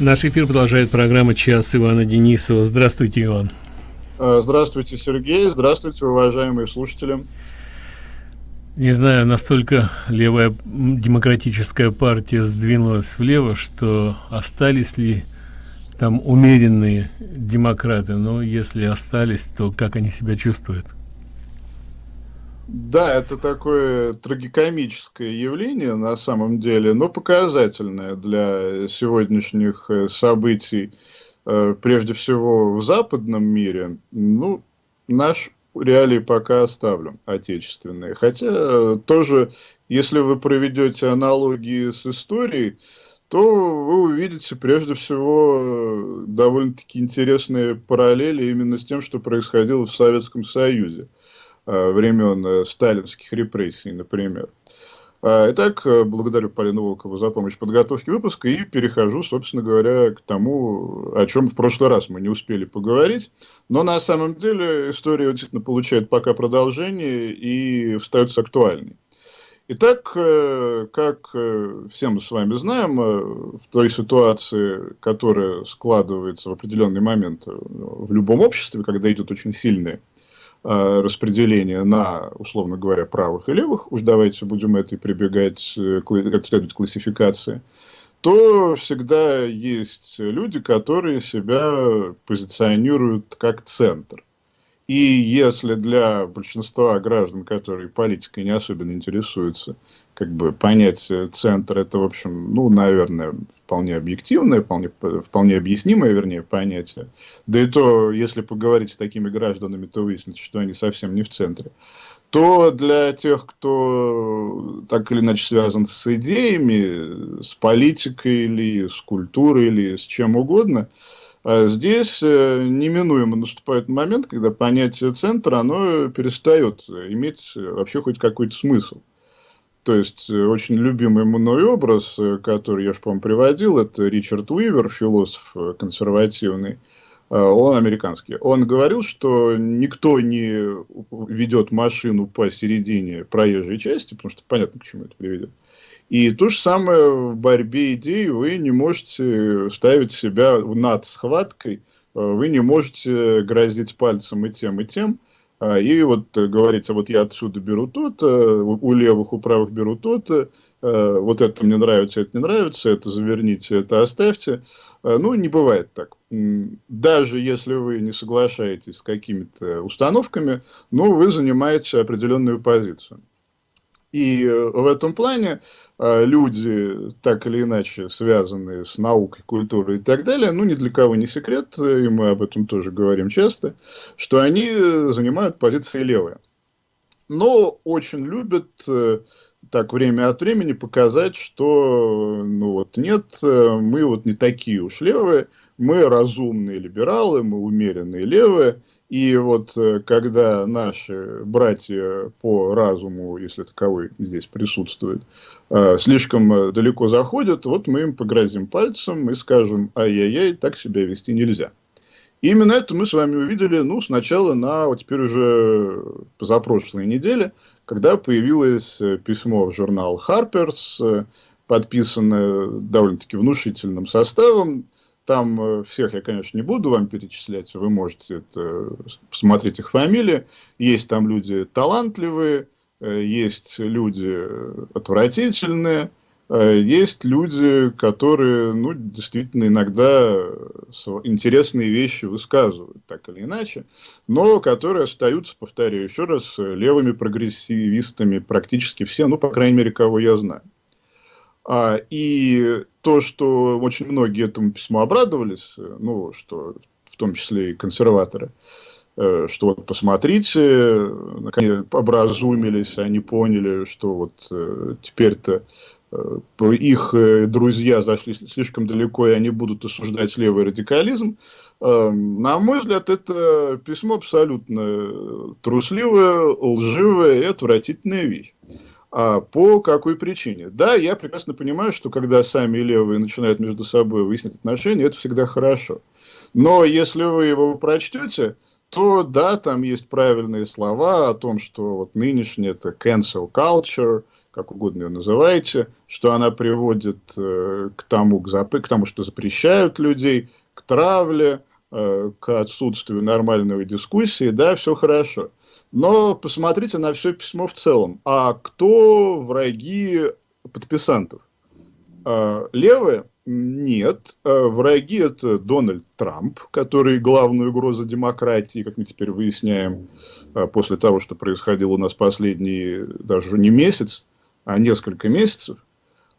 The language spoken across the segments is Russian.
Наш эфир продолжает программа «Час» Ивана Денисова. Здравствуйте, Иван. Э, здравствуйте, Сергей. Здравствуйте, уважаемые слушатели. Не знаю, настолько левая демократическая партия сдвинулась влево, что остались ли там умеренные демократы. Но если остались, то как они себя чувствуют? Да, это такое трагикомическое явление на самом деле, но показательное для сегодняшних э, событий, э, прежде всего в западном мире. Ну, наш реалии пока оставлю, отечественные. Хотя э, тоже, если вы проведете аналогии с историей, то вы увидите прежде всего довольно-таки интересные параллели именно с тем, что происходило в Советском Союзе. Э, времен э, сталинских репрессий, например. А, итак, э, благодарю Полину Волкову за помощь в подготовке выпуска и перехожу, собственно говоря, к тому, о чем в прошлый раз мы не успели поговорить. Но на самом деле история действительно получает пока продолжение и остается актуальной. Итак, как все мы с вами знаем, в той ситуации, которая складывается в определенный момент в любом обществе, когда идут очень сильные распределение на, условно говоря, правых и левых, уж давайте будем это и прибегать э, как следует классификации, то всегда есть люди, которые себя позиционируют как центр. И если для большинства граждан, которые политикой не особенно интересуются, как бы понятие центр это, в общем, ну, наверное, вполне объективное, вполне, вполне объяснимое, вернее, понятие. Да и то, если поговорить с такими гражданами, то выяснится, что они совсем не в центре. То для тех, кто так или иначе связан с идеями, с политикой или с культурой или с чем угодно, здесь э, неминуемо наступает момент, когда понятие центра, оно перестает иметь вообще хоть какой-то смысл. То есть, э, очень любимый мной образ, э, который я же, по-моему, приводил, это Ричард Уивер, философ консервативный, он американский. Он говорил, что никто не ведет машину посередине проезжей части, потому что понятно, к чему это приведет. И то же самое в борьбе идей вы не можете ставить себя над схваткой, вы не можете грозить пальцем и тем, и тем, а, и вот говорится, вот я отсюда беру то-то, у левых, у правых беру то-то, а, вот это мне нравится, это не нравится, это заверните, это оставьте. А, ну, не бывает так. Даже если вы не соглашаетесь с какими-то установками, ну, вы занимаете определенную позицию. И э, в этом плане а, люди, так или иначе связанные с наукой, культурой и так далее, ну, ни для кого не секрет, и мы об этом тоже говорим часто, что они занимают позиции левые. Но очень любят э, так время от времени показать, что ну вот нет, э, мы вот не такие уж левые, мы разумные либералы, мы умеренные левые, и вот э, когда наши братья по разуму, если таковой здесь присутствует, э, слишком э, далеко заходят, вот мы им погрозим пальцем и скажем, ай-яй-яй, так себя вести нельзя. И именно это мы с вами увидели, ну, сначала на, вот теперь уже позапрошлой неделе, когда появилось письмо в журнал Harper's, подписанное довольно-таки внушительным составом, там э, всех я, конечно, не буду вам перечислять, вы можете это, посмотреть их фамилии. Есть там люди талантливые, э, есть люди отвратительные, э, есть люди, которые, ну, действительно иногда интересные вещи высказывают, так или иначе, но которые остаются, повторяю еще раз, левыми прогрессивистами практически все, ну, по крайней мере, кого я знаю. А, и то, что очень многие этому письму обрадовались, э, ну, что в том числе и консерваторы, э, что вот посмотрите, наконец образумились, они поняли, что вот э, теперь-то их друзья зашли слишком далеко, и они будут осуждать левый радикализм. На мой взгляд, это письмо абсолютно трусливое, лживое и отвратительная вещь. А по какой причине? Да, я прекрасно понимаю, что когда сами левые начинают между собой выяснять отношения, это всегда хорошо. Но если вы его прочтете, то да, там есть правильные слова о том, что вот нынешний это cancel culture, как угодно ее называете, что она приводит э, к, тому, к, зап... к тому, что запрещают людей, к травле, э, к отсутствию нормальной дискуссии, да, все хорошо. Но посмотрите на все письмо в целом. А кто враги подписантов? Э, левые? Нет. Э, враги это Дональд Трамп, который главная угроза демократии, как мы теперь выясняем, э, после того, что происходило у нас последний, даже не месяц, а несколько месяцев, а,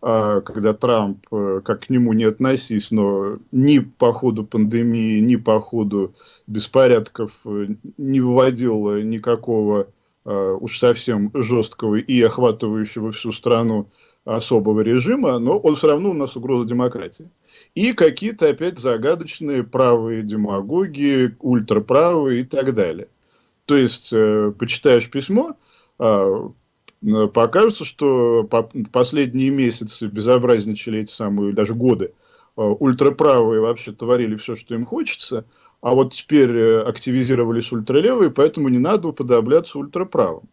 когда Трамп, э, как к нему не относись, но ни по ходу пандемии, ни по ходу беспорядков э, не выводил никакого а, уж совсем жесткого и охватывающего всю страну особого режима, но он все равно у нас угроза демократии. И какие-то опять загадочные правые демагоги, ультраправые и так далее. То есть, э, почитаешь письмо, Э, покажется, что последние месяцы безобразничали эти самые, даже годы, э, ультраправые вообще творили все, что им хочется, а вот теперь э, активизировались ультралевые, поэтому не надо уподобляться ультраправым.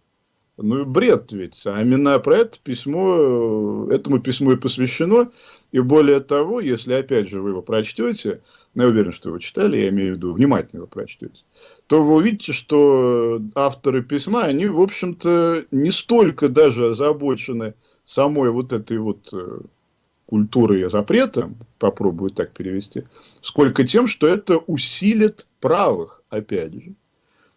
Ну, бред ведь. А именно про это письмо, этому письму и посвящено. И более того, если опять же вы его прочтете, но я уверен, что вы читали, я имею в виду, внимательно его прочтете, то вы увидите, что авторы письма, они, в общем-то, не столько даже озабочены самой вот этой вот э, культурой запрета, попробую так перевести, сколько тем, что это усилит правых, опять же.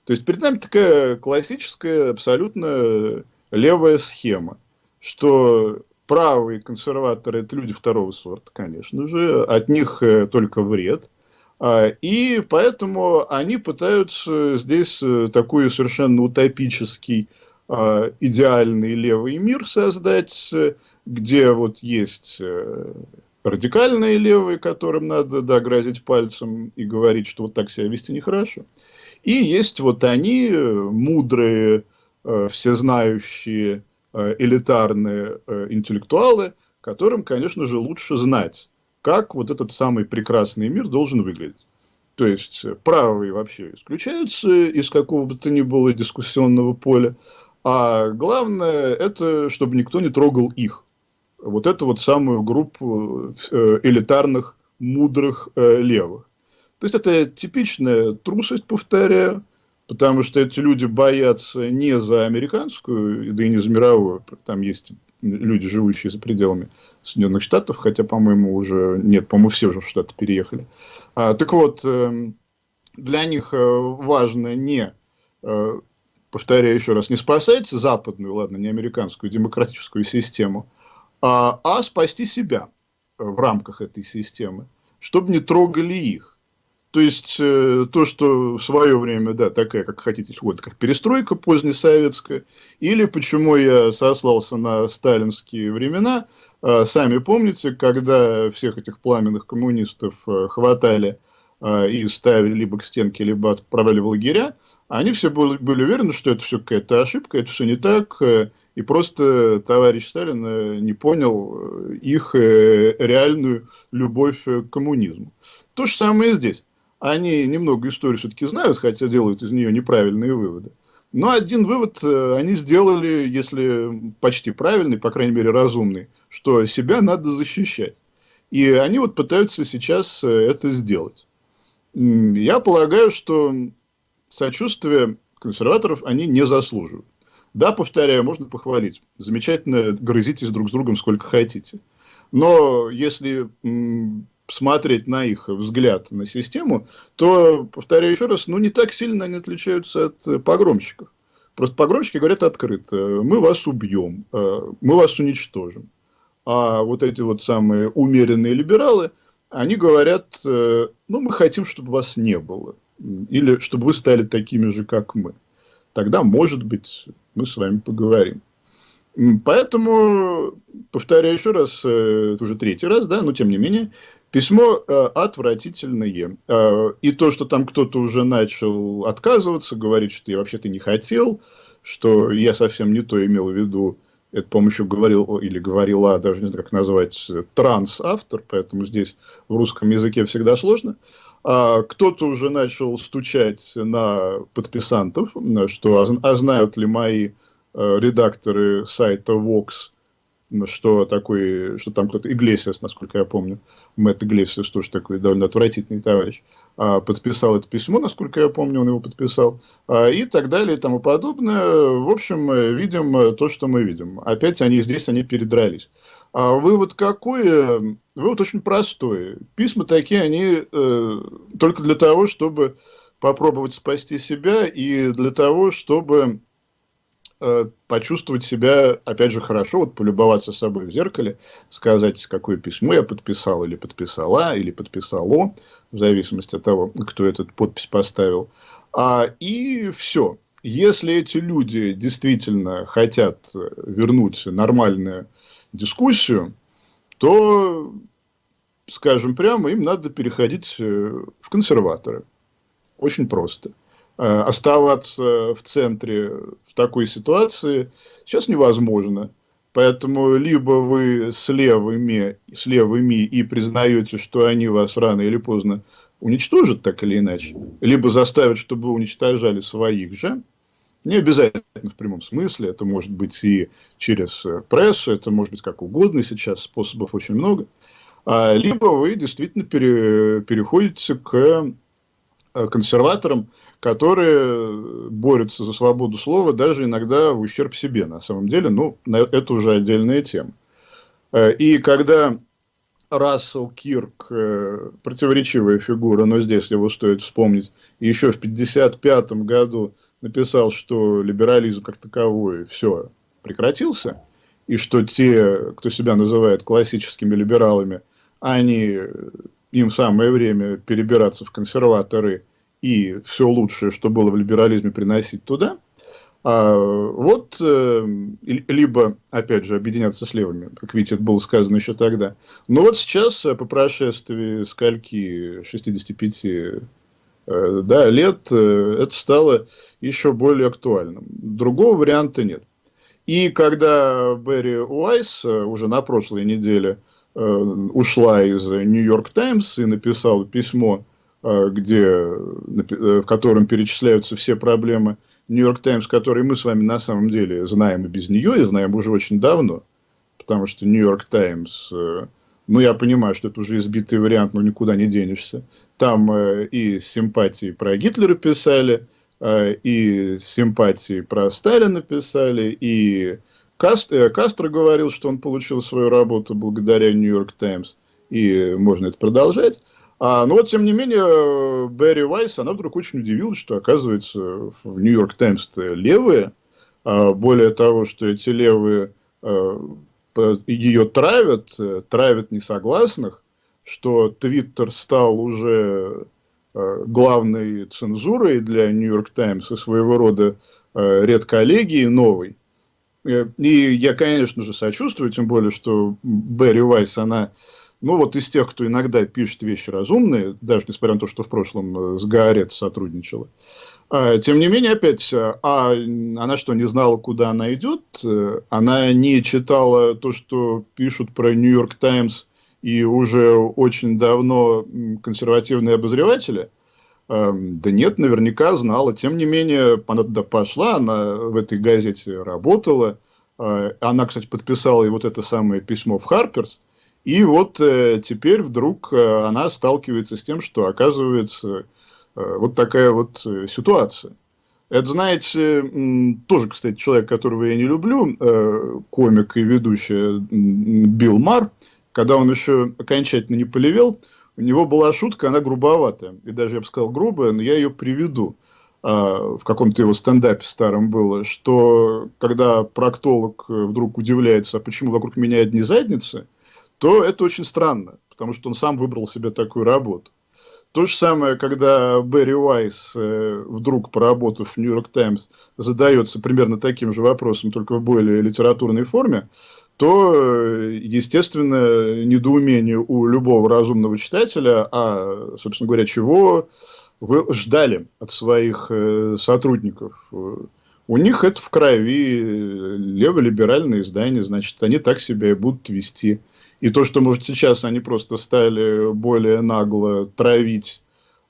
То есть перед нами такая классическая, абсолютно левая схема, что правые консерваторы – это люди второго сорта, конечно же, от них э, только вред. А, и поэтому они пытаются здесь э, такой совершенно утопический, а, идеальный левый мир создать, где вот есть э, радикальные левые, которым надо да, пальцем и говорить, что вот так себя вести нехорошо. И есть вот они, э, мудрые, э, всезнающие, э, элитарные интеллектуалы, которым, конечно же, лучше знать, как вот этот самый прекрасный мир должен выглядеть. То есть правые вообще исключаются из какого бы то ни было дискуссионного поля, а главное это, чтобы никто не трогал их. Вот эту вот самую группу элитарных, мудрых левых. То есть это типичная трусость, повторяю, потому что эти люди боятся не за американскую, да и не за мировую. Там есть люди, живущие за пределами Соединенных Штатов, хотя, по-моему, уже нет, по-моему, все уже в Штаты переехали. А, так вот, эм, для них э, важно не, э, повторяю еще раз, не спасать западную, ладно, не американскую демократическую систему, а, а спасти себя в рамках этой системы, чтобы не трогали их. То есть, э, то, что в свое время, да, такая, как хотите, вот как перестройка позднесоветская, или почему я сослался на сталинские времена, э, сами помните, когда всех этих пламенных коммунистов э, хватали и ставили либо к стенке, либо отправляли в лагеря, они все были, были уверены, что это все какая-то ошибка, это все не так, и просто товарищ Сталин не понял их реальную любовь к коммунизму. То же самое и здесь они немного историю все-таки знают, хотя делают из нее неправильные выводы. Но один вывод э, они сделали, если почти правильный, по крайней мере разумный, что себя надо защищать. И они вот пытаются сейчас э, это сделать. Я полагаю, что сочувствие консерваторов они не заслуживают. Да, повторяю, можно похвалить. Замечательно грызитесь друг с другом сколько хотите. Но если смотреть на их взгляд на систему, то, повторяю еще раз, ну не так сильно они отличаются от э, погромщиков. Просто погромщики говорят открыто, мы вас убьем, э, мы вас уничтожим. А вот эти вот самые умеренные либералы, они говорят, э, ну мы хотим, чтобы вас не было. Или чтобы вы стали такими же, как мы. Тогда, может быть, мы с вами поговорим. Поэтому, повторяю еще раз, уже третий раз, да, но тем не менее, Письмо э, отвратительное. Э, и то, что там кто-то уже начал отказываться, говорить, что я вообще-то не хотел, что я совсем не то имел в виду, это, еще говорил или говорила, даже не знаю, как назвать, транс-автор, поэтому здесь в русском языке всегда сложно. А кто-то уже начал стучать на подписантов, что а, а знают ли мои э, редакторы сайта Vox, что такой, что там кто-то, Иглесиас, насколько я помню, Мэтт Иглесиас тоже такой довольно отвратительный товарищ, а, подписал это письмо, насколько я помню, он его подписал, а, и так далее и тому подобное. В общем, видим то, что мы видим. Опять они здесь, они передрались. А вывод какой? Вывод очень простой. Письма такие, они э, только для того, чтобы попробовать спасти себя и для того, чтобы э, почувствовать себя, опять же, хорошо, вот полюбоваться собой в зеркале, сказать, какое письмо я подписал, или подписала, или подписало, в зависимости от того, кто этот подпись поставил. А, и все. Если эти люди действительно хотят вернуть нормальную дискуссию, то, скажем прямо, им надо переходить э, в консерваторы. Очень просто. Э, оставаться в центре в такой ситуации сейчас невозможно. Поэтому либо вы с левыми, с левыми и признаете, что они вас рано или поздно уничтожат, так или иначе, либо заставят, чтобы вы уничтожали своих же, не обязательно в прямом смысле, это может быть и через э, прессу, это может быть как угодно, сейчас способов очень много. А, либо вы действительно пере, переходите к консерваторам, которые борются за свободу слова, даже иногда в ущерб себе, на самом деле. Ну, это уже отдельная тема. Э, и когда Рассел Кирк, противоречивая фигура, но здесь его стоит вспомнить, еще в 1955 году написал, что либерализм как таковой все прекратился, и что те, кто себя называет классическими либералами, они, им самое время перебираться в консерваторы и все лучшее, что было в либерализме, приносить туда. А вот, э, либо, опять же, объединяться с левыми, как видите, это было сказано еще тогда. Но вот сейчас, по прошествии скольки, 65 Э, да, лет, э, это стало еще более актуальным. Другого варианта нет. И когда Берри Уайс э, уже на прошлой неделе ушла из Нью-Йорк Таймс и написала письмо, где, в котором перечисляются все проблемы Нью-Йорк Таймс, которые мы с вами на самом деле знаем и без нее, и знаем уже очень давно, потому что Нью-Йорк Таймс ну, я понимаю, что это уже избитый вариант, но никуда не денешься. Там э, и симпатии про Гитлера писали, э, и симпатии про Сталина писали, и Каст, э, Кастро говорил, что он получил свою работу благодаря Нью-Йорк Таймс, и можно это продолжать. А, но вот, тем не менее, Берри Вайс, она вдруг очень удивилась, что, оказывается, в Нью-Йорк Таймс левые, а более того, что эти левые э, ее травят, э, травят несогласных, что Твиттер стал уже э, главной цензурой для Нью-Йорк Таймс и своего рода э, редколлегии новой. И я, конечно же, сочувствую, тем более, что Берри Вайс, она, ну вот из тех, кто иногда пишет вещи разумные, даже несмотря на то, что в прошлом с Гаарет сотрудничала, а, тем не менее, опять, а она что, не знала, куда она идет? Она не читала то, что пишут про Нью-Йорк Таймс и уже очень давно консервативные обозреватели? А, да нет, наверняка знала. Тем не менее, она туда пошла, она в этой газете работала. А, она, кстати, подписала и вот это самое письмо в Харперс. И вот э, теперь вдруг э, она сталкивается с тем, что, оказывается, Э, вот такая вот э, ситуация. Это, знаете, тоже, кстати, человек, которого я не люблю, э, комик и ведущий Билл Мар, когда он еще окончательно не полевел, у него была шутка, она грубоватая. И даже, я бы сказал, грубая, но я ее приведу. А, в каком-то его стендапе старом было, что когда проктолог вдруг удивляется, а почему вокруг меня одни задницы, то это очень странно, потому что он сам выбрал себе такую работу. То же самое, когда Берри Уайс, э, вдруг поработав в Нью-Йорк Таймс, задается примерно таким же вопросом, только в более литературной форме, то, э, естественно, недоумение у любого разумного читателя, а, собственно говоря, чего вы ждали от своих э, сотрудников. У них это в крови леволиберальные издания, значит, они так себя и будут вести. И то, что, может, сейчас они просто стали более нагло травить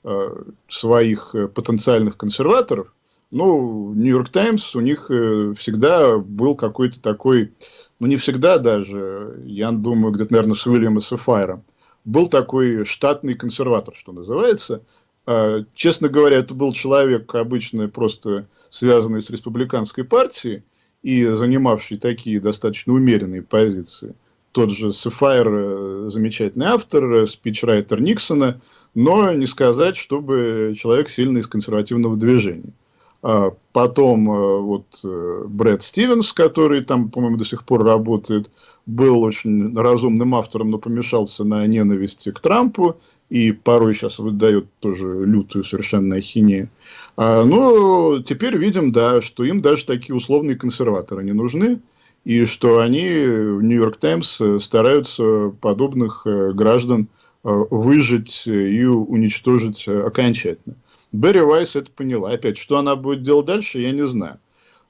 э, своих э, потенциальных консерваторов, Ну, Нью-Йорк Таймс, у них э, всегда был какой-то такой, ну, не всегда даже, я думаю, где-то, наверное, с Уильяма Сафайром, был такой штатный консерватор, что называется. А, честно говоря, это был человек обычно просто связанный с республиканской партией и занимавший такие достаточно умеренные позиции. Тот же Сефайр, э, замечательный автор, э, спичрайтер Никсона, но не сказать, чтобы человек сильно из консервативного движения. А потом э, вот Брэд Стивенс, который там, по-моему, до сих пор работает, был очень разумным автором, но помешался на ненависти к Трампу и порой сейчас выдает тоже лютую совершенно ахинею. А, ну, теперь видим, да, что им даже такие условные консерваторы не нужны, и что они в Нью-Йорк Таймс стараются подобных э, граждан э, выжить и уничтожить окончательно. Берри Вайс это поняла. Опять, что она будет делать дальше, я не знаю.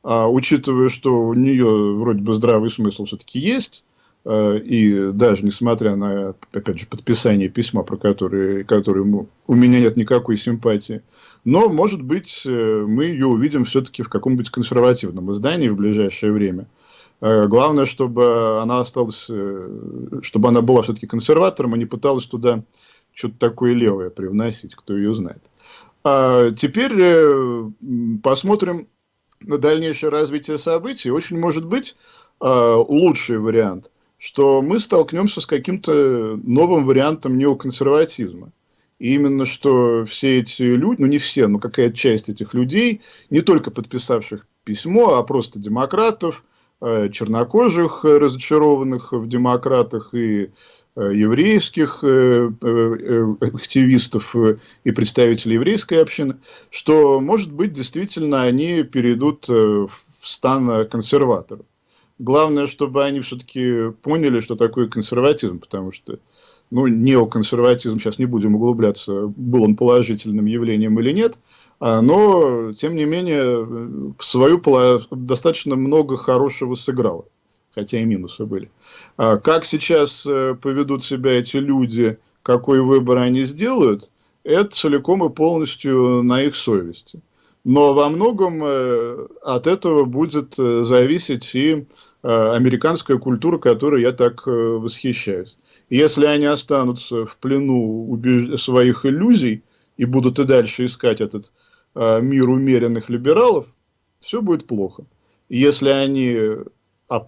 А, учитывая, что у нее вроде бы здравый смысл все-таки есть, а, и даже несмотря на, опять же, подписание письма, про которое, которое у меня нет никакой симпатии, но, может быть, э, мы ее увидим все-таки в каком-нибудь консервативном издании в ближайшее время. А, главное, чтобы она осталась, э, чтобы она была все-таки консерватором, а не пыталась туда что-то такое левое привносить, кто ее знает. А теперь э, посмотрим на дальнейшее развитие событий, очень может быть э, лучший вариант, что мы столкнемся с каким-то новым вариантом неоконсерватизма. И именно что все эти люди, ну не все, но какая-то часть этих людей, не только подписавших письмо, а просто демократов, э, чернокожих, разочарованных в демократах и Э, еврейских э, э, активистов и представителей еврейской общины, что, может быть, действительно они перейдут в стан консерваторов. Главное, чтобы они все-таки поняли, что такое консерватизм, потому что ну, неоконсерватизм, сейчас не будем углубляться, был он положительным явлением или нет, а, но, тем не менее, свою достаточно много хорошего сыграло хотя и минусы были. А как сейчас э, поведут себя эти люди, какой выбор они сделают, это целиком и полностью на их совести. Но во многом э, от этого будет э, зависеть и американская культура, которой я так восхищаюсь. если они останутся в плену своих иллюзий и будут и дальше искать этот мир умеренных либералов, все будет плохо. Если они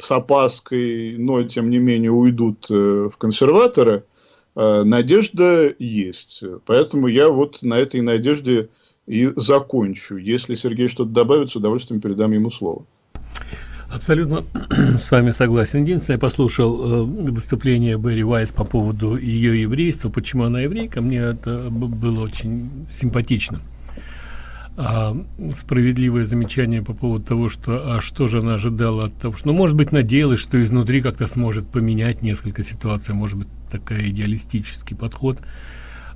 с опаской, но тем не менее уйдут э, в консерваторы, э, надежда есть. Поэтому я вот на этой надежде и закончу. Если Сергей что-то добавит, с удовольствием передам ему слово. Абсолютно с вами согласен. Единственное, я послушал э, выступление Берри Вайс по поводу ее еврейства, почему она еврейка, мне это было очень симпатично а, справедливое замечание по поводу того, что а что же она ожидала от того, что, ну, может быть, надеялась, что изнутри как-то сможет поменять несколько ситуаций, может быть, такая идеалистический подход,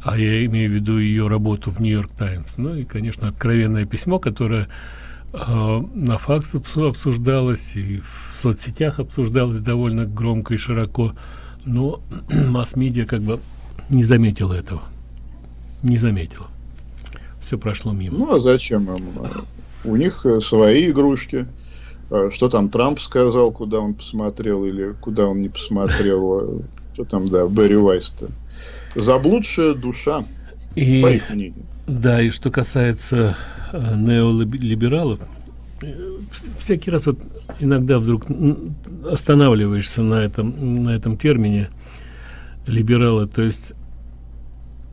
а я имею в виду ее работу в Нью-Йорк Таймс. Ну и, конечно, откровенное письмо, которое э, на факс обсуждалось и в соцсетях обсуждалось довольно громко и широко, но масс-медиа как бы не заметила этого, не заметила все прошло мимо. Ну, а зачем им? У них э, свои игрушки. А что там Трамп сказал, куда он посмотрел или куда он не посмотрел? Что там, да, Берри Вайс-то? Заблудшая душа, и, по их мнению. Да, и что касается э, неолибералов, э, всякий раз вот иногда вдруг останавливаешься на этом, на этом термине либералы, то есть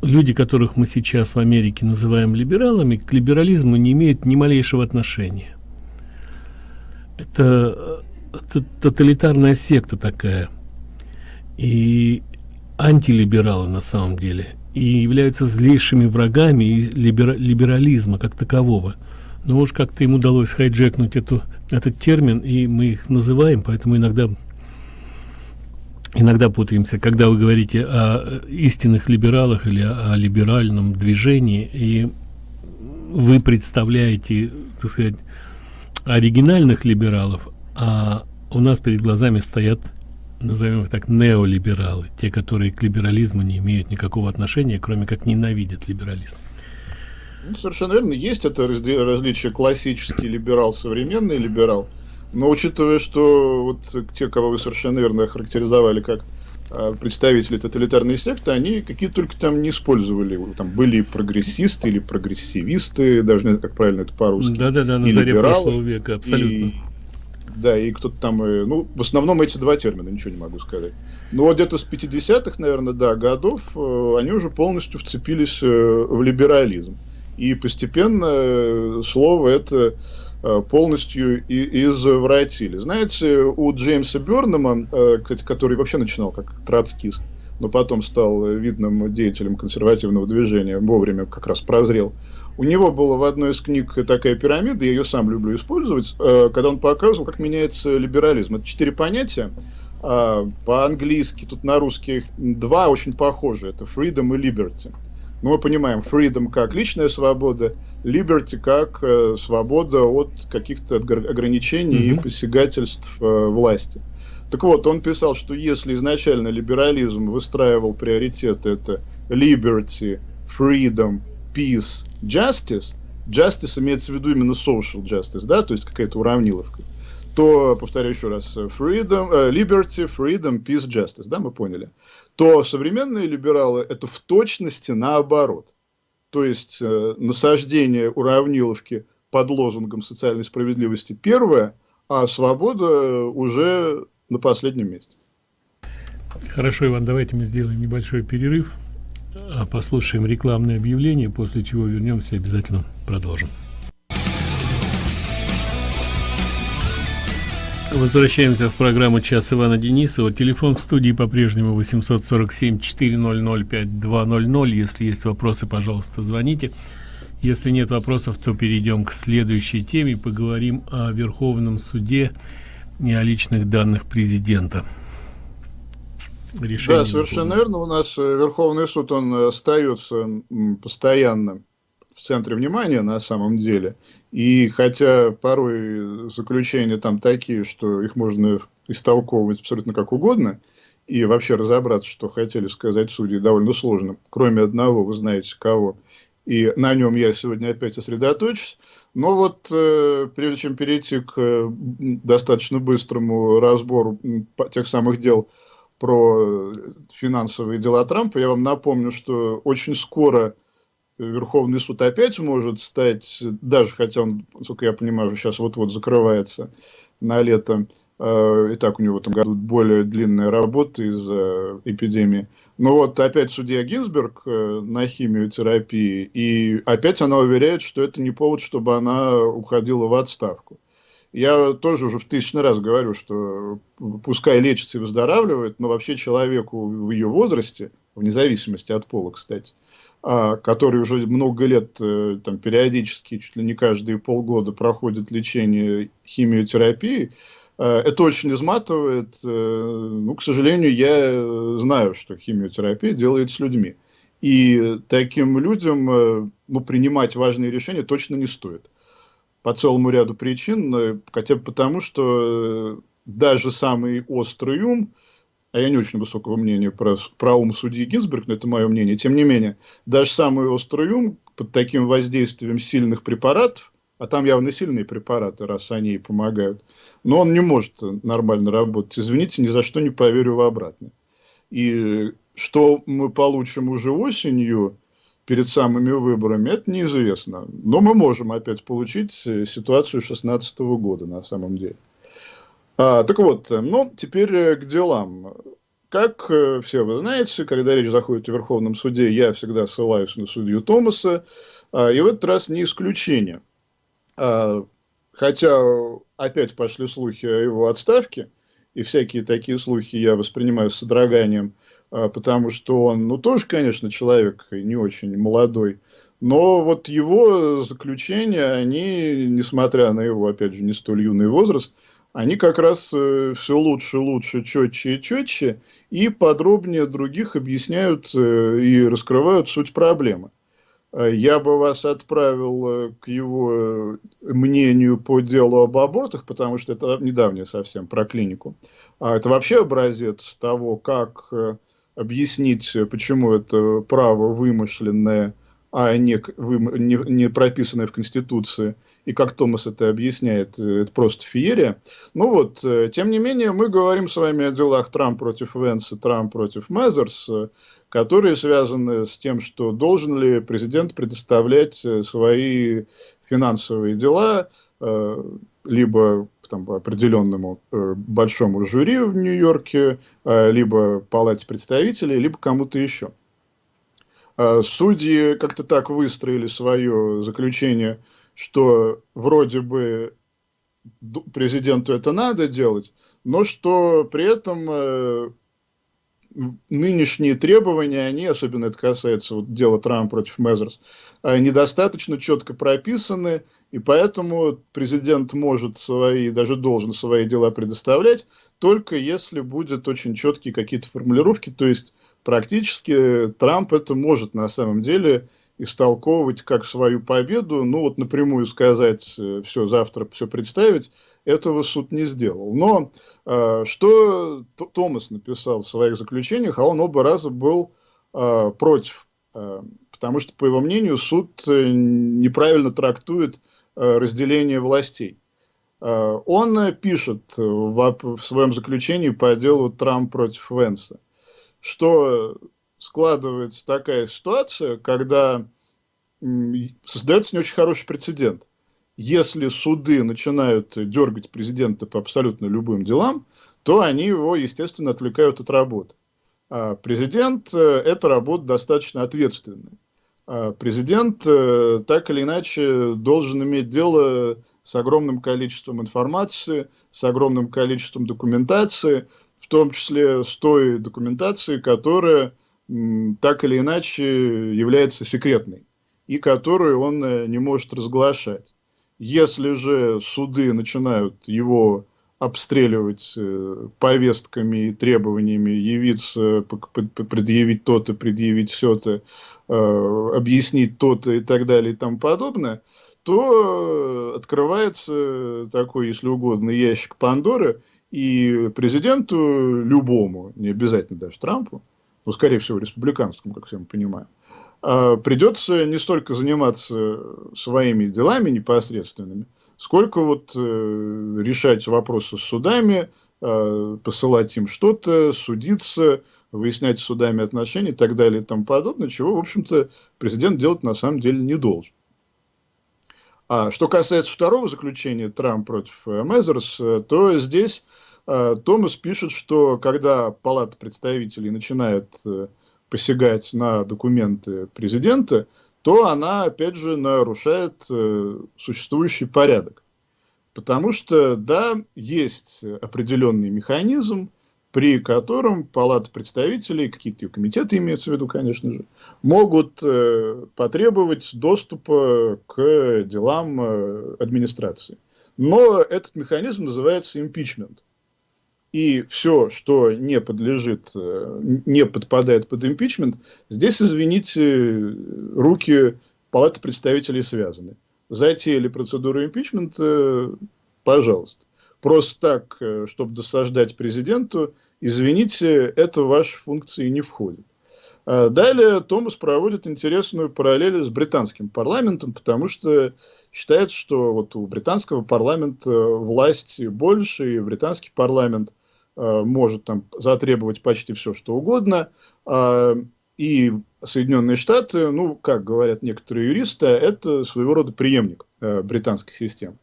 люди, которых мы сейчас в Америке называем либералами, к либерализму не имеют ни малейшего отношения. Это, тоталитарная секта такая. И антилибералы на самом деле. И являются злейшими врагами либера, либерализма как такового. Но уж как-то им удалось хайджекнуть эту, этот термин, и мы их называем, поэтому иногда иногда путаемся, когда вы говорите о истинных либералах или о либеральном движении, и вы представляете, так сказать, оригинальных либералов, а у нас перед глазами стоят, назовем их так, неолибералы, те, которые к либерализму не имеют никакого отношения, кроме как ненавидят либерализм. Ну, совершенно верно. Есть это различие классический либерал, современный либерал. Но учитывая, что вот те, кого вы совершенно верно характеризовали как а, представители тоталитарной секты, они какие только там не использовали. Там были прогрессисты или прогрессивисты, даже как правильно это по-русски. Да-да-да, на заре прошлого века, абсолютно. И, да, и кто-то там, э, ну, в основном эти два термина, ничего не могу сказать. Но вот где-то с 50-х, наверное, да, годов, э, они уже полностью вцепились э, в либерализм. И постепенно слово это полностью и извратили. Знаете, у Джеймса Бернама, кстати, который вообще начинал как троцкист, но потом стал видным деятелем консервативного движения, вовремя как раз прозрел, у него была в одной из книг такая пирамида, я ее сам люблю использовать, э, когда он показывал, как меняется либерализм. Это четыре понятия. А, по-английски, тут на русский два очень похожи. Это freedom и liberty. Но мы понимаем, freedom как личная свобода, liberty как э, свобода от каких-то ограничений mm-hmm. и посягательств э, власти. Так вот, он писал, что если изначально либерализм выстраивал приоритеты, это liberty, freedom, peace, justice, justice имеется в виду именно social justice, да, то есть какая-то уравниловка, то, повторяю еще раз, freedom, uh, liberty, freedom, peace, justice, да, мы поняли, то современные либералы это в точности наоборот. То есть э, насаждение уравниловки под лозунгом социальной справедливости первое, а свобода уже на последнем месте. Хорошо, Иван, давайте мы сделаем небольшой перерыв. А послушаем рекламное объявление, после чего вернемся обязательно продолжим. Возвращаемся в программу «Час Ивана Денисова». Телефон в студии по-прежнему 847-400-5200. Если есть вопросы, пожалуйста, звоните. Если нет вопросов, то перейдем к следующей теме. Поговорим о Верховном суде и о личных данных президента решение. Да, совершенно верно. У нас э, Верховный суд, он остается постоянно в центре внимания на самом деле. И хотя порой заключения там такие, что их можно истолковывать абсолютно как угодно, и вообще разобраться, что хотели сказать судьи, довольно сложно, кроме одного, вы знаете кого. И на нем я сегодня опять сосредоточусь. Но вот э, прежде чем перейти к э, достаточно быстрому разбору тех самых дел, про финансовые дела Трампа, я вам напомню, что очень скоро Верховный суд опять может стать, даже хотя он, насколько я понимаю, сейчас вот-вот закрывается на лето, э, и так у него в этом году более длинная работа из-за эпидемии. Но вот опять судья Гинзберг э, на химиотерапии, и опять она уверяет, что это не повод, чтобы она уходила в отставку. Я тоже уже в тысячный раз говорю, что пускай лечится и выздоравливает, но вообще человеку в ее возрасте, вне зависимости от пола, кстати, а, который уже много лет э, там, периодически, чуть ли не каждые полгода проходит лечение химиотерапии, э, это очень изматывает. Э, ну, к сожалению, я знаю, что химиотерапия делает с людьми. И таким людям ну, принимать важные решения точно не стоит по целому ряду причин, хотя бы потому, что даже самый острый ум, а я не очень высокого мнения про, про ум судьи Гинзберг, но это мое мнение, тем не менее, даже самый острый ум под таким воздействием сильных препаратов, а там явно сильные препараты, раз они и помогают, но он не может нормально работать. Извините, ни за что не поверю в обратное. И что мы получим уже осенью, перед самыми выборами, это неизвестно. Но мы можем опять получить э, ситуацию 2016 года на самом деле. А, так вот, э, ну, теперь э, к делам. Как все вы знаете, когда речь заходит о Верховном суде, я всегда ссылаюсь на судью Томаса, а, и в этот раз не исключение. А, хотя опять пошли слухи о его отставке, и всякие такие слухи я воспринимаю с содроганием, а, потому что он, ну, тоже, конечно, человек не очень молодой, но вот его заключения, они, несмотря на его, опять же, не столь юный возраст, они как раз э, все лучше, лучше, четче и четче, и подробнее других объясняют э, и раскрывают суть проблемы. А я бы вас отправил э, к его мнению по делу об абортах, потому что это недавнее совсем про клинику. А это вообще образец того, как объяснить, почему это право вымышленное, а не, не, не прописанное в Конституции, и как Томас это объясняет, э, это просто феерия. Ну вот, э, тем не менее, мы говорим с вами о делах Трамп против Венса, Трамп против Мезерс, которые связаны с тем, что должен ли президент предоставлять свои финансовые дела либо там, определенному э, большому жюри в Нью-Йорке, э, либо палате представителей, либо кому-то еще. Э, судьи как-то так выстроили свое заключение, что вроде бы президенту это надо делать, но что при этом э, нынешние требования, они, особенно это касается вот дела Трампа против Мезерс, э, недостаточно четко прописаны, и поэтому президент может свои, даже должен свои дела предоставлять, только если будет очень четкие какие-то формулировки, то есть практически Трамп это может на самом деле истолковывать как свою победу, ну вот напрямую сказать, э, все, завтра все представить, этого суд не сделал. Но э, что Томас написал в своих заключениях, а он оба раза был э, против, э, потому что, по его мнению, суд э, неправильно трактует э, разделение властей. Э, он пишет в, в своем заключении по делу Трамп против Венса, что складывается такая ситуация, когда создается не очень хороший прецедент. Если суды начинают дергать президента по абсолютно любым делам, то они его, естественно, отвлекают от работы. А президент э, – это работа достаточно ответственная. А президент э, так или иначе должен иметь дело с огромным количеством информации, с огромным количеством документации, в том числе с той документацией, которая так или иначе является секретной и которую он э, не может разглашать. Если же суды начинают его обстреливать э, повестками и требованиями явиться, предъявить то-то, предъявить все-то, э, объяснить то-то и так далее и тому подобное, то открывается такой, если угодно, ящик Пандоры, и президенту любому, не обязательно даже Трампу, ну, скорее всего, республиканскому, как все мы понимаем, а, придется не столько заниматься своими делами непосредственными, сколько вот э, решать вопросы с судами, э, посылать им что-то, судиться, выяснять с судами отношения и так далее и тому подобное, чего, в общем-то, президент делать на самом деле не должен. А что касается второго заключения Трамп против Мезерс, то здесь Томас пишет, что когда Палата представителей начинает э, посягать на документы президента, то она, опять же, нарушает э, существующий порядок. Потому что, да, есть определенный механизм, при котором Палата представителей, какие-то комитеты имеются в виду, конечно же, могут потребовать доступа к делам администрации. Но этот механизм называется импичмент и все, что не подлежит, э, не подпадает под импичмент, здесь, извините, руки Палаты представителей связаны. Затеяли процедуру импичмента, пожалуйста. Просто так, э, чтобы досаждать президенту, извините, это в ваши функции не входит. А далее Томас проводит интересную параллель с британским парламентом, потому что считается, что вот у британского парламента власть больше, и британский парламент – Э, может там затребовать почти все, что угодно. А, и Соединенные Штаты, ну, как говорят некоторые юристы, это своего рода преемник э, британской системы.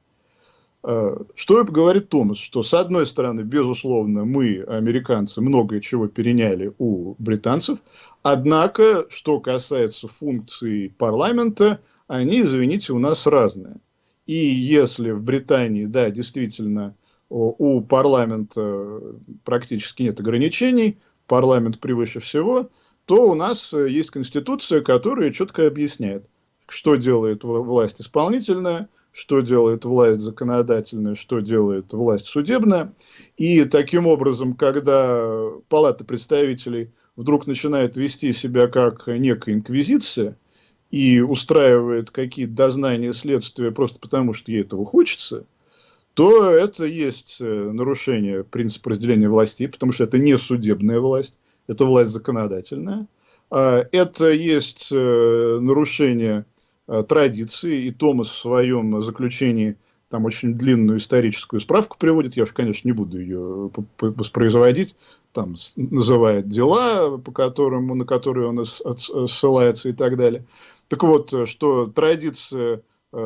Э, что говорит Томас? Что, с одной стороны, безусловно, мы, американцы, многое чего переняли у британцев, однако, что касается функций парламента, они, извините, у нас разные. И если в Британии, да, действительно, у парламента практически нет ограничений, парламент превыше всего, то у нас есть конституция, которая четко объясняет, что делает власть исполнительная, что делает власть законодательная, что делает власть судебная. И таким образом, когда Палата представителей вдруг начинает вести себя как некая инквизиция и устраивает какие-то дознания следствия просто потому, что ей этого хочется – то это есть э, нарушение принципа разделения властей, потому что это не судебная власть, это власть законодательная. Это есть нарушение традиции, и Томас в своем заключении там очень длинную историческую справку приводит, я уж, конечно, не буду ее воспроизводить, там называет дела, по которым, на которые он ссылается и так далее. Так вот, что традиция э,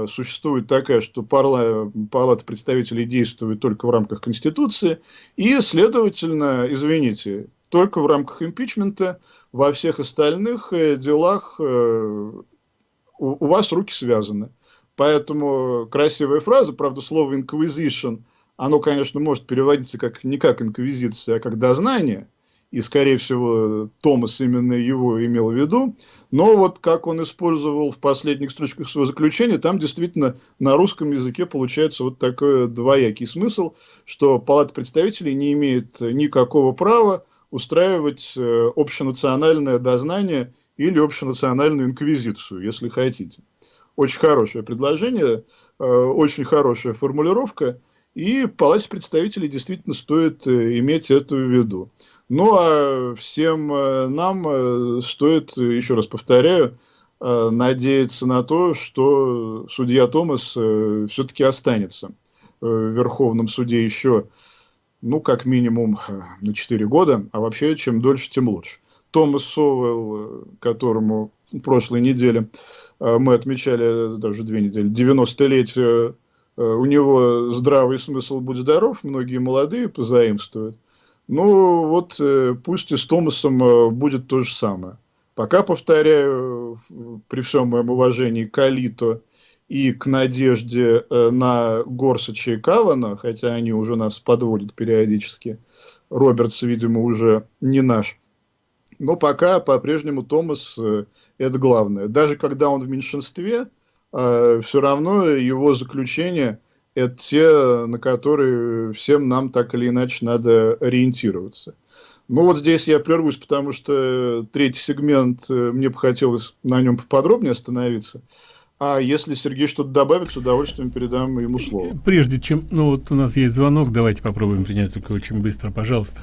существует такая, что парла, палата представителей действует только в рамках Конституции, и, следовательно, извините, только в рамках импичмента, во всех остальных э, делах э, у, у вас руки связаны. Поэтому красивая фраза, правда, слово inquisition, оно, конечно, может переводиться как не как инквизиция, а как дознание, и, скорее всего, Томас именно его имел в виду, но вот как он использовал в последних строчках своего заключения, там действительно на русском языке получается вот такой двоякий смысл, что Палата представителей не имеет никакого права устраивать э, общенациональное дознание или общенациональную инквизицию, если хотите. Очень хорошее предложение, э, очень хорошая формулировка, и Палате представителей действительно стоит э, иметь это в виду. Ну, а всем э, нам стоит, еще раз повторяю, надеяться на то, что судья Томас все-таки останется в Верховном суде еще, ну, как минимум на 4 года, а вообще, чем дольше, тем лучше. Томас Совел, которому в прошлой неделе э, мы отмечали, даже две недели, 90-летие, э, у него здравый смысл «Будь здоров», многие молодые позаимствуют. Ну, вот э, пусть и с Томасом будет то же самое. Пока, повторяю, при всем моем уважении к Алито и к надежде на Горсача и Кавана, хотя они уже нас подводят периодически, Робертс, видимо, уже не наш но пока по-прежнему Томас э, это главное. Даже когда он в меньшинстве, э, все равно его заключения это те, на которые всем нам так или иначе надо ориентироваться. Ну вот здесь я прервусь, потому что третий сегмент, э, мне бы хотелось на нем поподробнее остановиться. А если Сергей что-то добавит, с удовольствием передам ему слово. Прежде чем, ну вот у нас есть звонок, давайте попробуем принять только очень быстро, пожалуйста.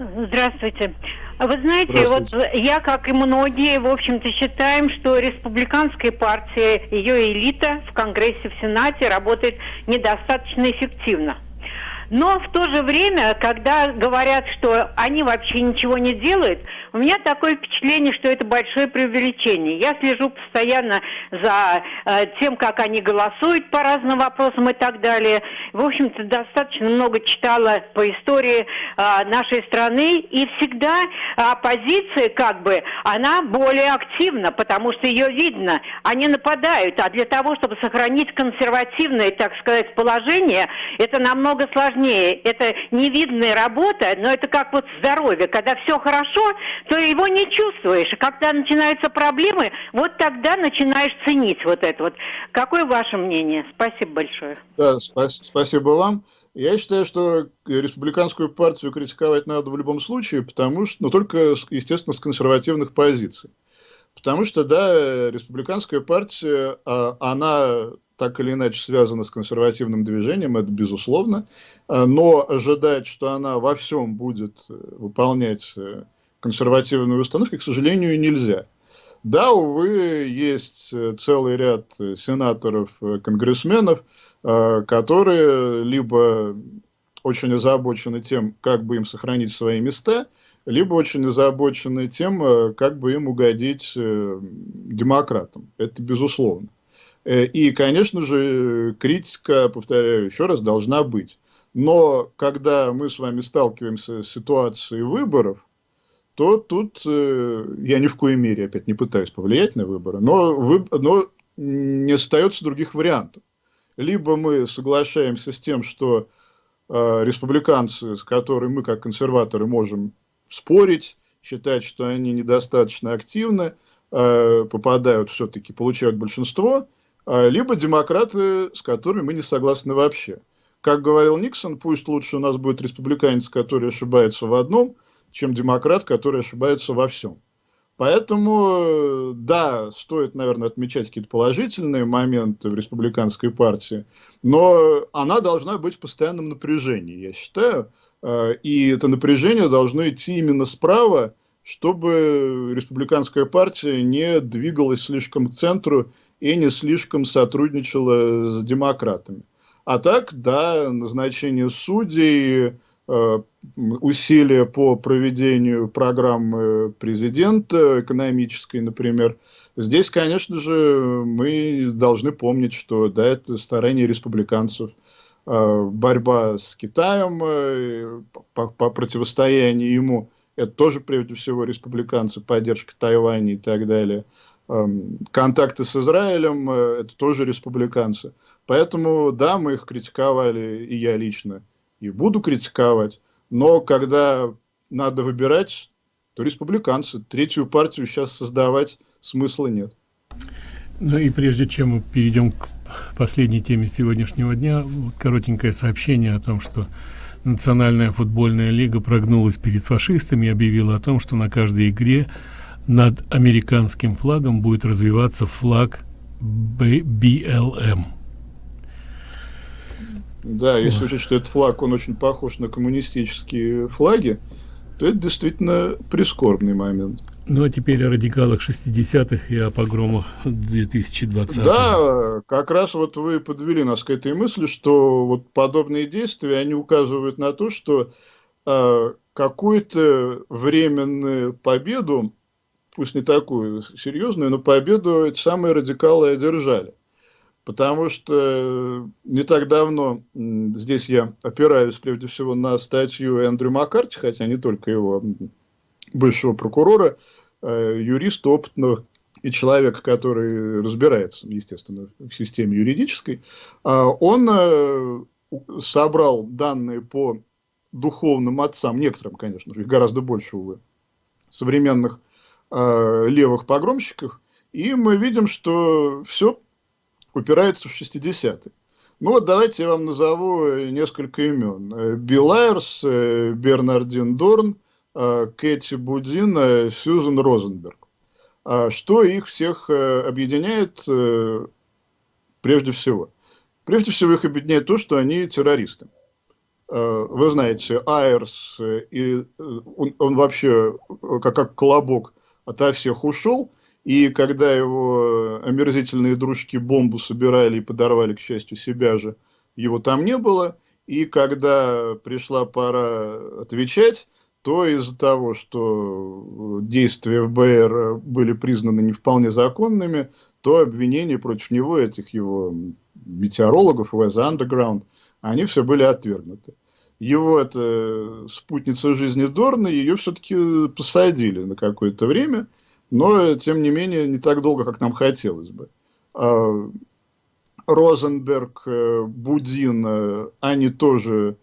Здравствуйте. Вы знаете, вот я, как и многие, в общем-то, считаем, что республиканская партия, ее элита в Конгрессе, в Сенате работает недостаточно эффективно. Но в то же время, когда говорят, что они вообще ничего не делают, у меня такое впечатление, что это большое преувеличение. Я слежу постоянно за э, тем, как они голосуют по разным вопросам и так далее. В общем-то, достаточно много читала по истории э, нашей страны, и всегда оппозиция, как бы, она более активна, потому что ее видно. Они нападают, а для того, чтобы сохранить консервативное, так сказать, положение, это намного сложнее. Это невидная работа, но это как вот здоровье. Когда все хорошо, то его не чувствуешь. когда начинаются проблемы, вот тогда начинаешь ценить вот это вот. Какое ваше мнение? Спасибо большое. Да, спас спасибо вам. Я считаю, что республиканскую партию критиковать надо в любом случае, потому что, ну, только, естественно, с консервативных позиций. Потому что, да, республиканская партия, а, она так или иначе связана с консервативным движением, это безусловно, а, но ожидать, что она во всем будет выполнять э, консервативные установки, к сожалению, нельзя. Да, увы, есть э, целый ряд э, сенаторов, э, конгрессменов, которые либо очень озабочены тем, как бы им сохранить свои места, либо очень озабочены тем, как бы им угодить демократам. Это безусловно. И, конечно же, критика, повторяю еще раз, должна быть. Но когда мы с вами сталкиваемся с ситуацией выборов, то тут э, я ни в коей мере опять не пытаюсь повлиять на выборы, но, вы, но не остается других вариантов. Либо мы соглашаемся с тем, что э, республиканцы, с которыми мы как консерваторы можем спорить, считать, что они недостаточно активны, э, попадают все-таки, получают большинство, э, либо демократы, с которыми мы не согласны вообще. Как говорил Никсон, пусть лучше у нас будет республиканец, который ошибается в одном – чем демократ, который ошибается во всем. Поэтому, да, стоит, наверное, отмечать какие-то положительные моменты в республиканской партии, но она должна быть в постоянном напряжении, я считаю. Э, и это напряжение должно идти именно справа, чтобы республиканская партия не двигалась слишком к центру и не слишком сотрудничала с демократами. А так, да, назначение судей, э, усилия по проведению программы президента экономической, например, здесь, конечно же, мы должны помнить, что да, это старание республиканцев, э, борьба с Китаем, э, по, по противостоянию ему, это тоже прежде всего республиканцы, поддержка Тайваня и так далее – контакты с Израилем, э, это тоже республиканцы. Поэтому, да, мы их критиковали, и я лично, и буду критиковать, но когда надо выбирать, то республиканцы. Третью партию сейчас создавать смысла нет. Ну и прежде чем мы перейдем к последней теме сегодняшнего дня, коротенькое сообщение о том, что Национальная футбольная лига прогнулась перед фашистами и объявила о том, что на каждой игре над американским флагом будет развиваться флаг BLM. Да, если учесть, что этот флаг, он очень похож на коммунистические флаги, то это действительно прискорбный момент. Ну, а теперь о радикалах 60-х и о погромах 2020 Да, как раз вот вы подвели нас к этой мысли, что вот подобные действия, они указывают на то, что э, какую-то временную победу пусть не такую серьезную, но победу эти самые радикалы одержали. Потому что э, не так давно, здесь я опираюсь прежде всего на статью Эндрю Маккарти, хотя не только его, бывшего прокурора, э, юриста опытного и человека, который разбирается, естественно, в системе юридической, а он э, собрал данные по духовным отцам, некоторым, конечно же, их гораздо больше, увы, современных левых погромщиков, и мы видим, что все упирается в 60-е. Ну вот давайте я вам назову несколько имен. Билл Айрс, э, Бернардин Дорн, э, Кэти Будин, э, Сьюзен Розенберг. А что их всех объединяет прежде всего? Прежде всего их объединяет то, что они террористы. Вы знаете, Айрс, и он, он вообще как, как колобок ото всех ушел, и когда его омерзительные дружки бомбу собирали и подорвали, к счастью, себя же, его там не было, и когда пришла пора отвечать, то из-за того, что действия ФБР были признаны не вполне законными, то обвинения против него, этих его метеорологов, ВЗ Underground, они все были отвергнуты. Его это спутница жизни Дорна, ее все-таки посадили на какое-то время, но, тем не менее, не так долго, как нам хотелось бы. А, Розенберг, э, Будин, э, они тоже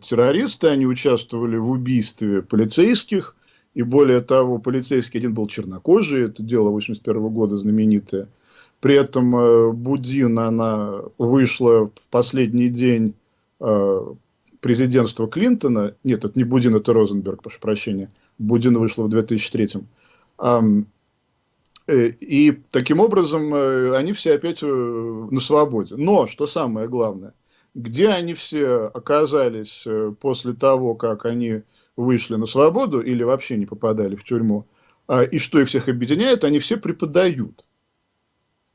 террористы, они участвовали в убийстве полицейских, и более того, полицейский один был чернокожий, это дело 81 года знаменитое. При этом э, Будин, она вышла в последний день президентства Клинтона, нет, это не Будин, это Розенберг, прошу прощения, Будин вышла в 2003 -м. Э, и таким образом э, они все опять э, на свободе. Но, что самое главное, где они все оказались после того, как они вышли на свободу или вообще не попадали в тюрьму, а, и что их всех объединяет, они все преподают.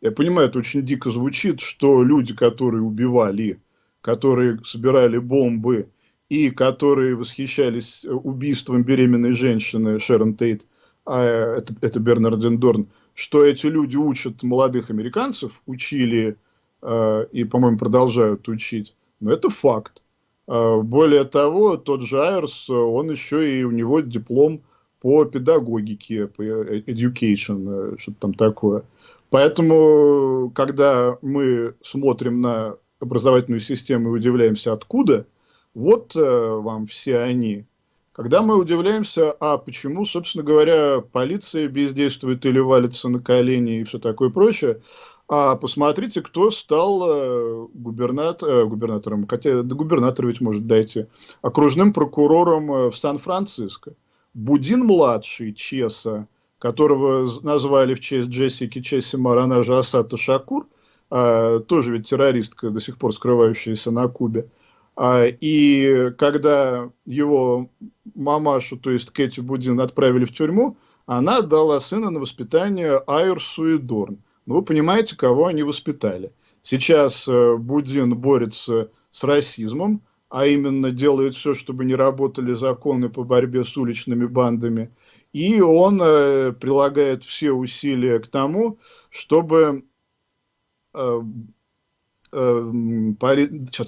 Я понимаю, это очень дико звучит, что люди, которые убивали которые собирали бомбы и которые восхищались убийством беременной женщины Шерон Тейт, а это, это Бернардин Дорн, что эти люди учат молодых американцев, учили э, и, по-моему, продолжают учить. Но это факт. Э, более того, тот же Айрс, он еще и у него диплом по педагогике, по э, education, э, что-то там такое. Поэтому, когда мы смотрим на образовательную систему и удивляемся, откуда, вот э, вам все они. Когда мы удивляемся, а почему, собственно говоря, полиция бездействует или валится на колени и все такое прочее, а посмотрите, кто стал э, губернатор, э, губернатором, хотя до губернатора ведь может дойти, окружным прокурором э, в Сан-Франциско. Будин-младший, Чеса, которого назвали в честь Джессики Чесимар, она же Асата Шакур – а, тоже ведь террористка, до сих пор скрывающаяся на Кубе. А, и когда его мамашу, то есть Кэти Будин, отправили в тюрьму, она отдала сына на воспитание Айрсу и Дорн. Ну, вы понимаете, кого они воспитали. Сейчас э, Будин борется с расизмом, а именно делает все, чтобы не работали законы по борьбе с уличными бандами. И он э, прилагает все усилия к тому, чтобы э, э,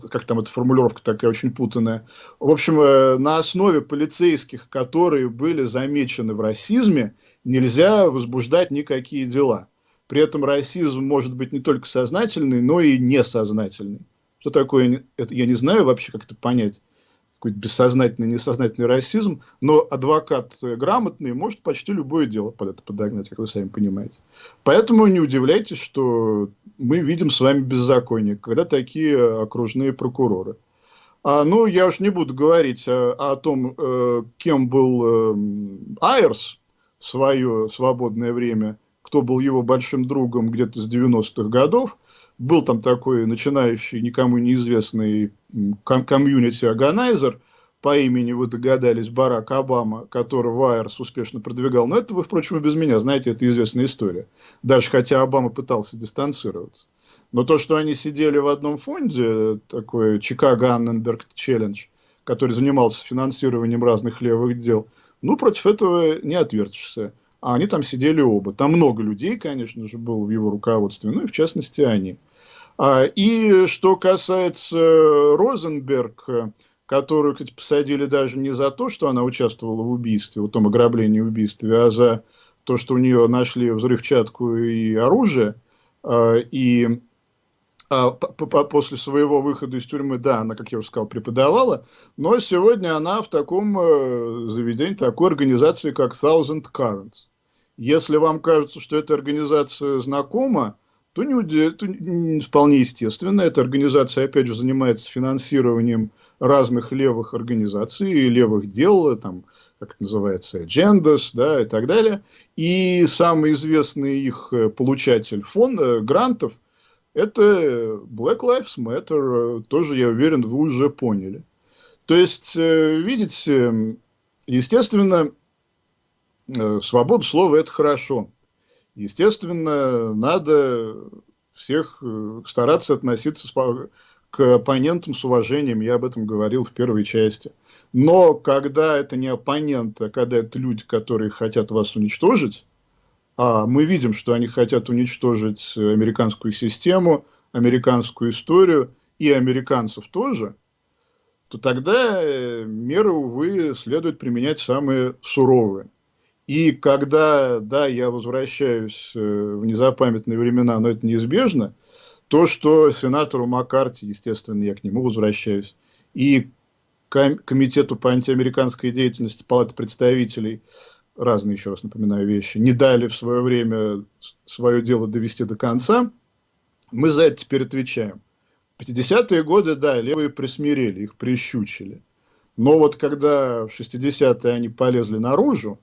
как там эта формулировка такая очень путанная. В общем, э, на основе полицейских, которые были замечены в расизме, нельзя возбуждать никакие дела. При этом расизм может быть не только сознательный, но и несознательный. Что такое, это я не знаю вообще, как это понять, какой-то бессознательный, несознательный расизм, но адвокат грамотный может почти любое дело под это подогнать, как вы сами понимаете. Поэтому не удивляйтесь, что мы видим с вами беззаконие, когда такие окружные прокуроры. А, ну, я уж не буду говорить о, о том, э, кем был э, Айерс в свое свободное время, кто был его большим другом где-то с 90-х годов, был там такой начинающий, никому неизвестный комьюнити-органайзер по имени, вы догадались, Барак Обама, который Вайерс успешно продвигал. Но это вы, впрочем, и без меня знаете, это известная история. Даже хотя Обама пытался дистанцироваться. Но то, что они сидели в одном фонде, такой Чикаго Анненберг Челлендж, который занимался финансированием разных левых дел, ну, против этого не отвертишься а они там сидели оба. Там много людей, конечно же, было в его руководстве, ну и в частности они. А, и что касается Розенберг, которую, кстати, посадили даже не за то, что она участвовала в убийстве, в том ограблении убийстве, а за то, что у нее нашли взрывчатку и оружие, а, и а, после своего выхода из тюрьмы, да, она, как я уже сказал, преподавала, но сегодня она в таком э, заведении, такой организации, как Thousand Currents. Если вам кажется, что эта организация знакома, то, не, то вполне естественно. Эта организация, опять же, занимается финансированием разных левых организаций, левых дел, там, как это называется, agendas, да, и так далее. И самый известный их э, получатель фон, э, грантов, это Black Lives Matter, тоже, я уверен, вы уже поняли. То есть, э, видите, естественно, свобода слова – это хорошо. Естественно, надо всех э, стараться относиться к оппонентам с уважением, я об этом говорил в первой части. Но когда это не оппоненты, а когда это люди, которые хотят вас уничтожить, а мы видим, что они хотят уничтожить американскую систему, американскую историю и американцев тоже, то тогда э, меры, увы, следует применять самые суровые. И когда, да, я возвращаюсь э, в незапамятные времена, но это неизбежно, то, что сенатору Маккарти, естественно, я к нему возвращаюсь, и комитету по антиамериканской деятельности Палаты представителей, разные, еще раз напоминаю, вещи, не дали в свое время свое дело довести до конца, мы за это теперь отвечаем. В 50-е годы, да, левые присмирели, их прищучили. Но вот когда в 60-е они полезли наружу,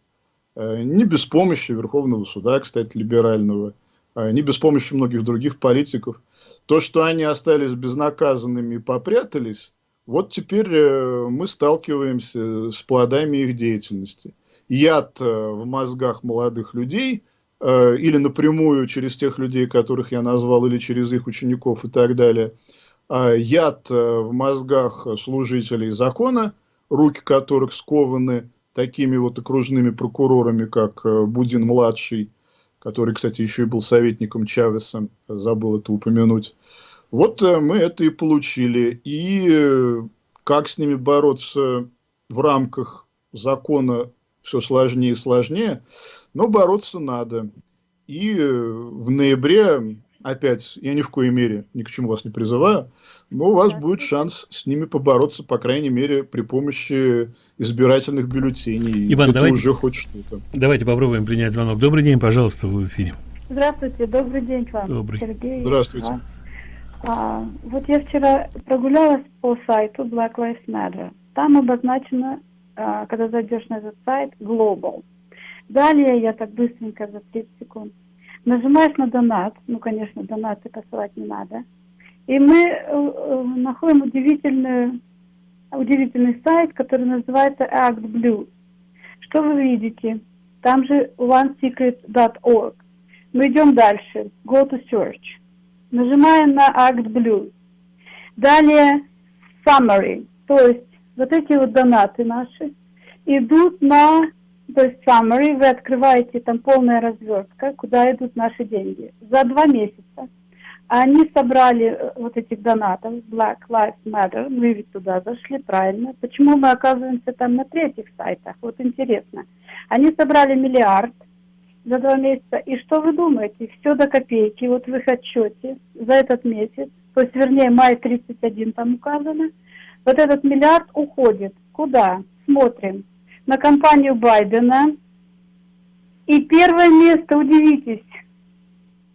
не без помощи Верховного суда, кстати, либерального, а не без помощи многих других политиков. То, что они остались безнаказанными и попрятались, вот теперь э, мы сталкиваемся с плодами их деятельности. Яд э, в мозгах молодых людей или напрямую через тех людей, которых я назвал, или через их учеников и так далее. А яд в мозгах служителей закона, руки которых скованы такими вот окружными прокурорами, как э, Будин-младший, который, кстати, еще и был советником Чавеса, забыл это упомянуть. Вот э, мы это и получили. И э, как с ними бороться в рамках закона все сложнее и сложнее, но бороться надо. И в ноябре опять, я ни в коей мере ни к чему вас не призываю, но у вас будет шанс с ними побороться, по крайней мере, при помощи избирательных бюллетеней. Иван, Это давайте, уже хоть что-то. Давайте попробуем принять звонок. Добрый день, пожалуйста, вы в эфире. Здравствуйте, добрый день к вам. Добрый. Сергей. Здравствуйте. А, вот я вчера прогулялась по сайту Black Lives Matter. Там обозначено, а, когда зайдешь на этот сайт, Global. Далее я так быстренько за 30 секунд Нажимаешь на донат, ну, конечно, донаты посылать не надо. И мы э, э, находим удивительную удивительный сайт, который называется Act Blue. Что вы видите? Там же onesecret.org. Мы идем дальше. Go to search. Нажимаем на Act Blue. Далее summary. То есть вот эти вот донаты наши идут на, то есть summary, вы открываете, там полная развертка, куда идут наши деньги. За два месяца они собрали э, вот этих донатов, Black Lives Matter, мы ведь туда зашли, правильно. Почему мы оказываемся там на третьих сайтах? Вот интересно. Они собрали миллиард за два месяца. И что вы думаете? Все до копейки, вот в их отчете за этот месяц, то есть, вернее, май 31 там указано, вот этот миллиард уходит. Куда? Смотрим. На компанию Байдена. И первое место, удивитесь,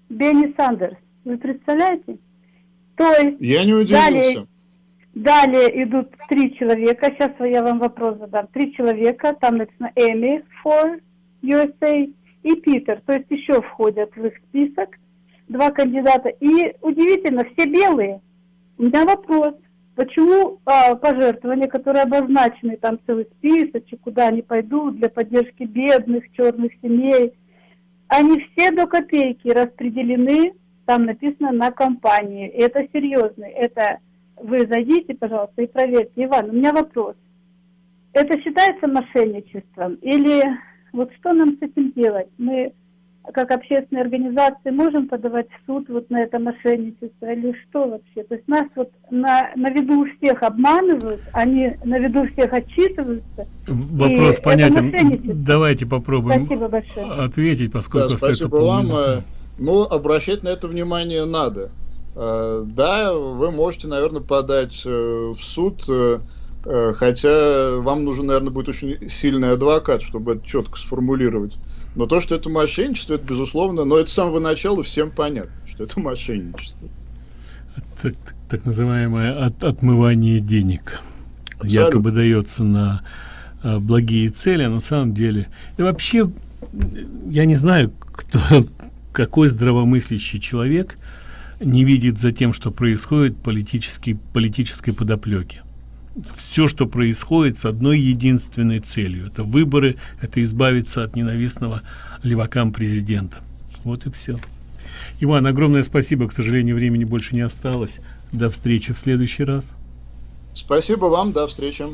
Бенни Сандерс. Вы представляете? То есть... Я не удивился. Далее, далее идут три человека. Сейчас я вам вопрос задам. Три человека. Там написано Эми for USA и Питер. То есть еще входят в их список два кандидата. И удивительно, все белые. У меня вопрос. Почему а, пожертвования, которые обозначены, там целый списочек, куда они пойдут для поддержки бедных, черных семей, они все до копейки распределены там написано на компании. И это серьезно. Это вы зайдите, пожалуйста, и проверьте. Иван, у меня вопрос. Это считается мошенничеством? Или вот что нам с этим делать? Мы как общественные организации можем подавать в суд вот на это мошенничество или что вообще? То есть нас вот на, на виду у всех обманывают, они на виду всех отчитываются. Вопрос понятен. Давайте попробуем Спасибо большое. ответить, поскольку да, спасибо вам. Но обращать на это внимание надо. Э, да, вы можете, наверное, подать э, в суд, э, хотя вам нужен, наверное, будет очень сильный адвокат, чтобы это четко сформулировать. Но то, что это мошенничество, это безусловно, но это с самого начала всем понятно, что это мошенничество. Так, так называемое от, отмывание денег. Абсолютно. Якобы дается на а, благие цели, а на самом деле... И вообще, я не знаю, кто какой здравомыслящий человек не видит за тем, что происходит политический, политической подоплеки. Все, что происходит с одной единственной целью. Это выборы, это избавиться от ненавистного левакам президента. Вот и все. Иван, огромное спасибо. К сожалению, времени больше не осталось. До встречи в следующий раз. Спасибо вам. До встречи.